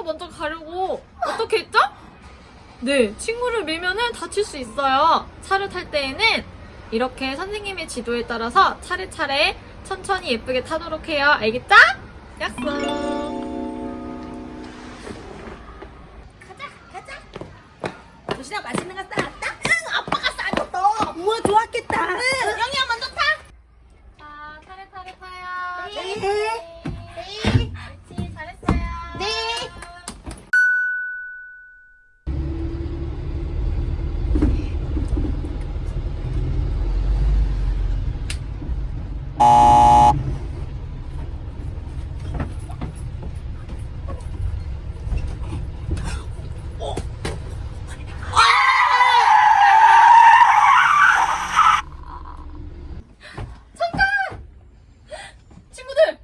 친구 먼저 가려고 어떻게 했죠? 네, 친구를 밀면은 다칠 수 있어요. 차를 탈 때에는 이렇게 선생님의 지도에 따라서 차례차례 천천히 예쁘게 타도록 해요. 알겠죠? 약속! 가자, 가자. 도시락 맛있는 거 싸왔다? 응, 아빠가 싸줬어. 우와, 좋았겠다. 응, 영희야 먼저 타. 자, 차례차례 타요. 네. 네. 옳지, 잘했어요. 네. 친구들!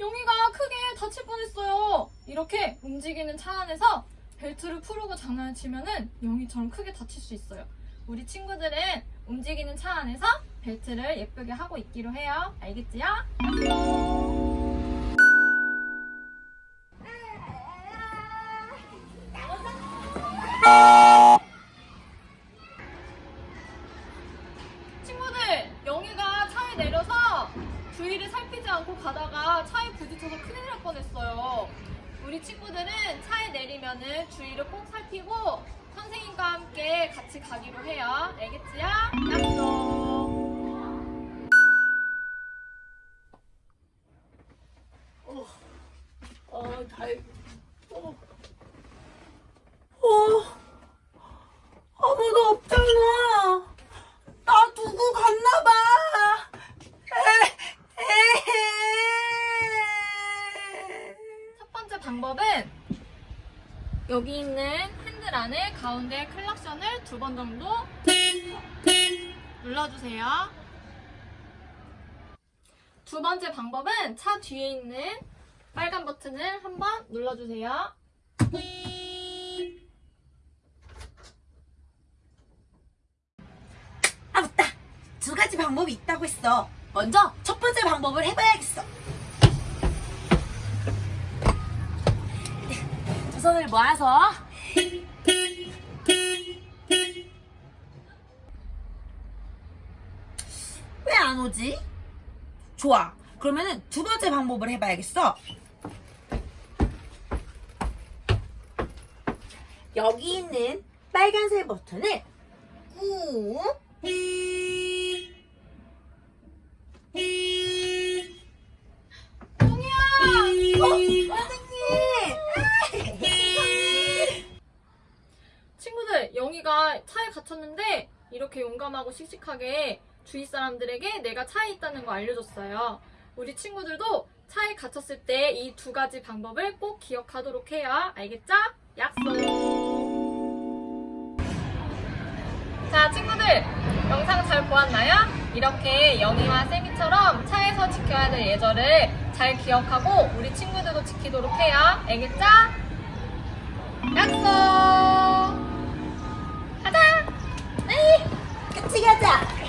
용이가 크게 다칠 뻔했어요. 이렇게 움직이는 차 안에서 벨트를 풀고 장난을 치면은 용이처럼 크게 다칠 수 있어요. 우리 친구들은 움직이는 차 안에서 벨트를 예쁘게 하고 있기로 해요. 알겠지요? 친구들, 영희가 차에 내려서 주위를 살피지 않고 가다가 차에 부딪혀서 큰일 날 뻔했어요. 우리 친구들은 차에 내리면은 주위를 꼭 살피고 선생님과 함께 같이 가기로 해요. 알겠지요? 약속. 어, 달. 어. 어. 아무도 없잖아. 나 두고 갔나 봐. 에, 에. 첫 번째 방법은 여기 있는 핸들 안에 가운데 클락션을 두 번 정도 눌러주세요. 두 번째 방법은 차 뒤에 있는 빨간 버튼을 한번 눌러주세요. 아 맞다. 두 가지 방법이 있다고 했어. 먼저 첫 번째 방법을 해봐야겠어. 모아서 왜 안 오지? 좋아. 그러면은 두 번째 방법을 해봐야겠어. 여기 있는 빨간색 버튼을 꾹 영희가 차에 갇혔는데 이렇게 용감하고 씩씩하게 주위 사람들에게 내가 차에 있다는 거 알려줬어요. 우리 친구들도 차에 갇혔을 때 이 두 가지 방법을 꼭 기억하도록 해요. 알겠죠? 약속! 자, 친구들! 영상 잘 보았나요? 이렇게 영희와 세미처럼 차에서 지켜야 될 예절을 잘 기억하고 우리 친구들도 지키도록 해요. 알겠죠? 약속! 같이